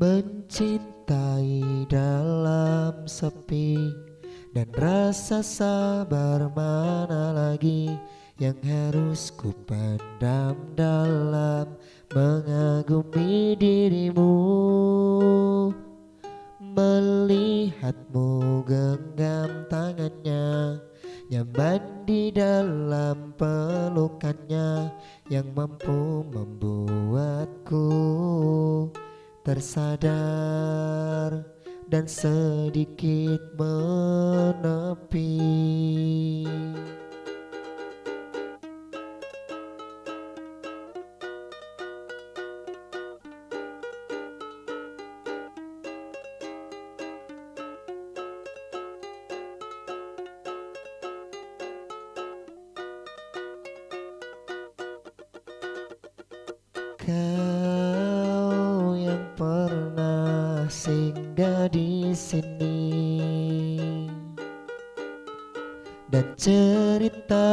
Mencintai dalam sepi Dan rasa sabar mana lagi Yang harus ku dalam Mengagumi dirimu. Melihatmu genggam tangannya Nyaman di dalam pelukannya Yang mampu membuatku tersadar dan sedikit menepi. Kau pernah singgah di sini. Dan cerita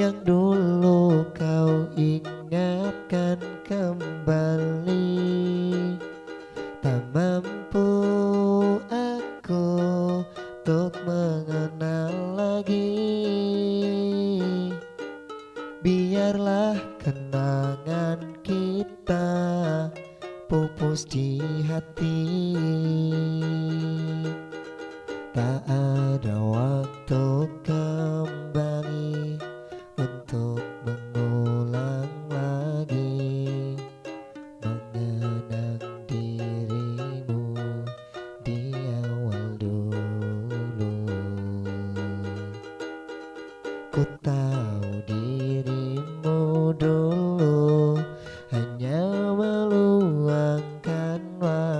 yang dulu kau ingatkan kembali tak mampu aku untuk mengenal pupus di hati. Tak ada waktu kembali untuk mengulang lagi Mengenang dirimu di awal dulu. Ku tahu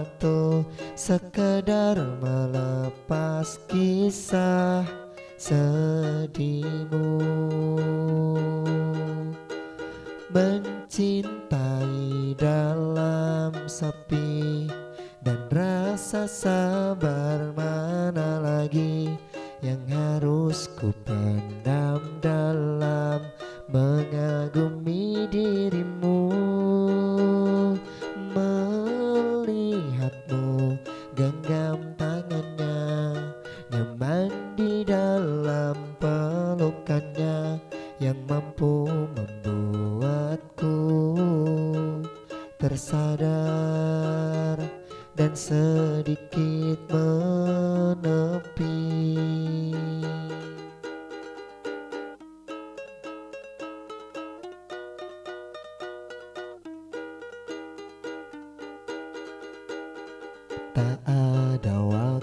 waktu sekedar melepas kisah sedihmu. Mencintai dalam sepi dan rasa sabar mana lagi yang harus ku tersadar dan sedikit menepi. Tak ada waktu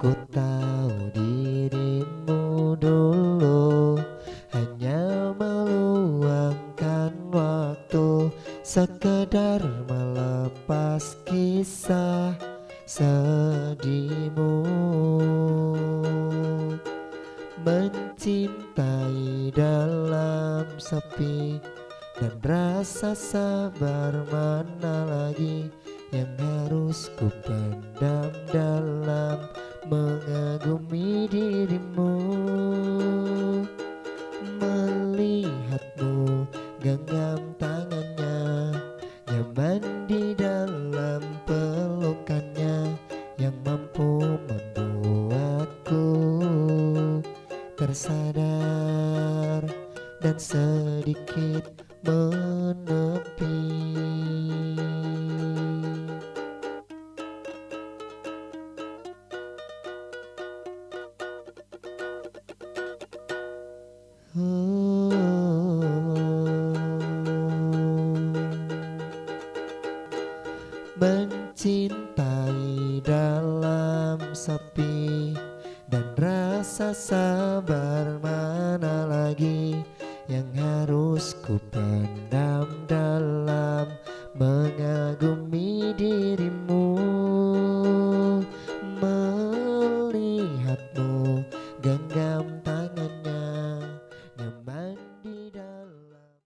Ku tahu dirimu dulu hanya meluangkan waktu. Sekedar melepas kisah sedihmu. Mencintai dalam sepi dan rasa sabar mana sedikit menepi. Mencintai dalam sepi dan rasa sabar mana lagi yang harus ku pendam dalam mengagumi diri